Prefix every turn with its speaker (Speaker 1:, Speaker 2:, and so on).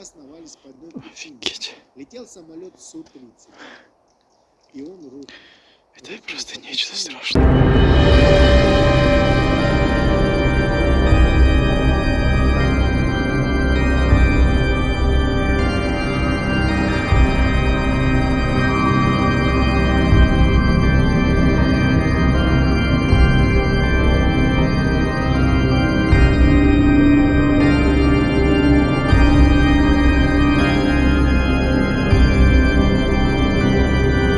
Speaker 1: обосновались по одной причине.
Speaker 2: Офигеть.
Speaker 1: Летел самолет Су-30. И он рухнул.
Speaker 2: Это просто нечто страшное.